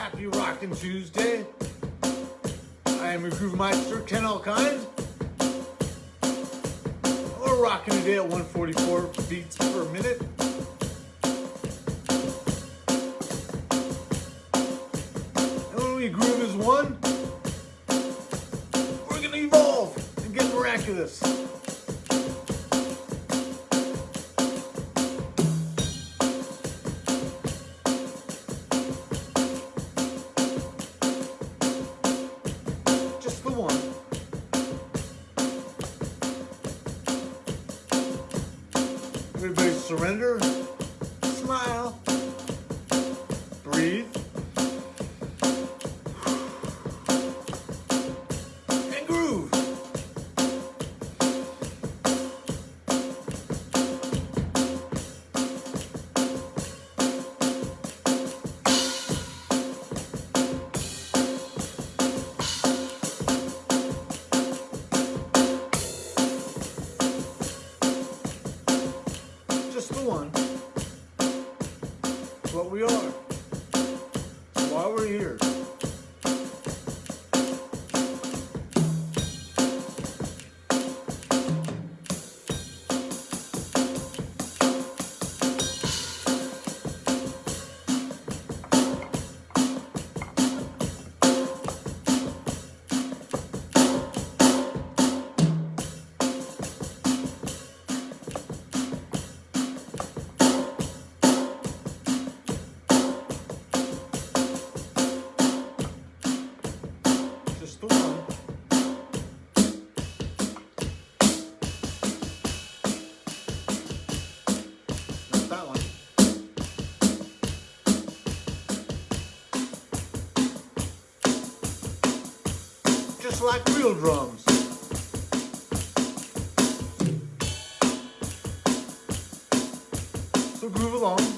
Happy Rockin' Tuesday. I am your Groove Meister, Ken Alkind. We're rocking today at 144 beats per minute. And when we groove as one, we're gonna evolve and get miraculous. Surrender, Like real drums. So groove along.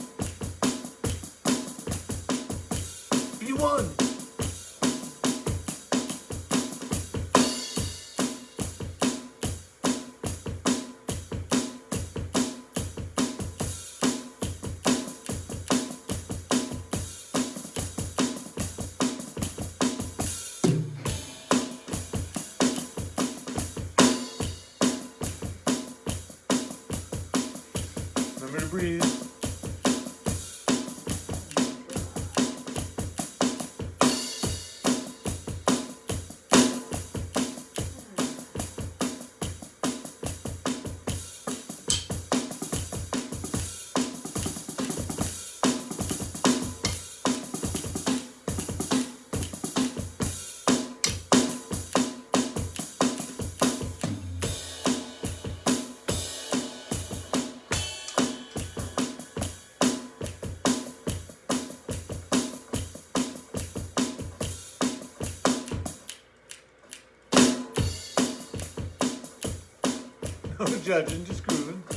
Remember to breathe. Judging, just grooving.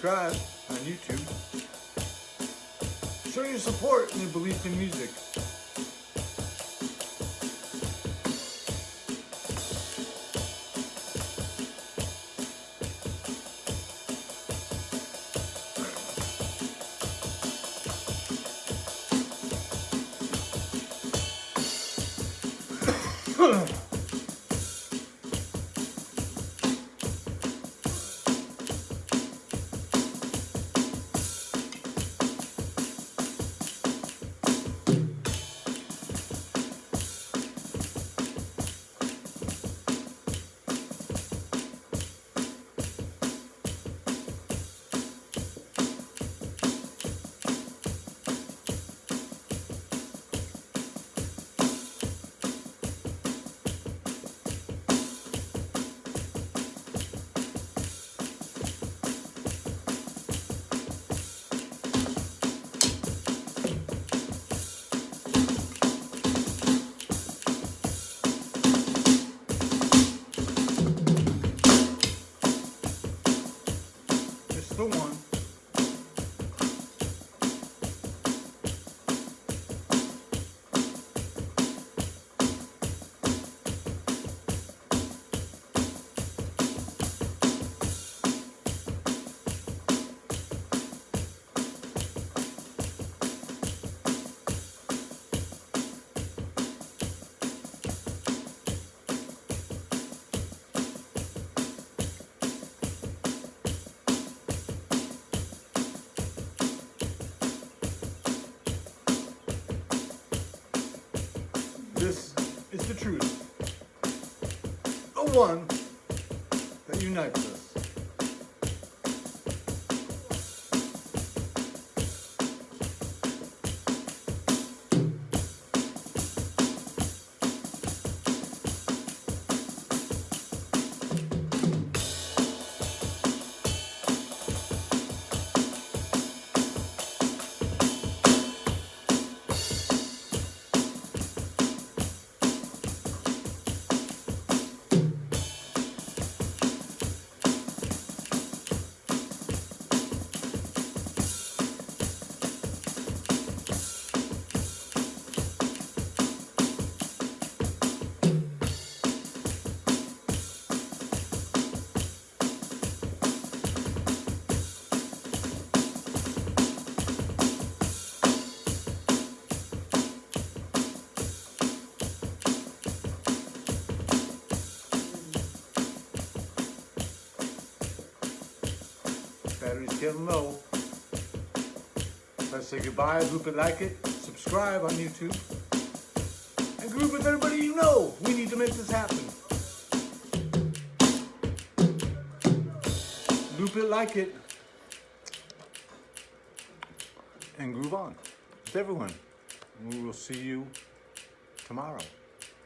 Subscribe. on YouTube. Show your support and your belief in music. This is the truth. The one that unites us. Battery's getting low. Let's say goodbye, group it, like it, subscribe on YouTube, and group with everybody you know. We need to make this happen. Loop it, like it, and groove on with everyone. We will see you tomorrow.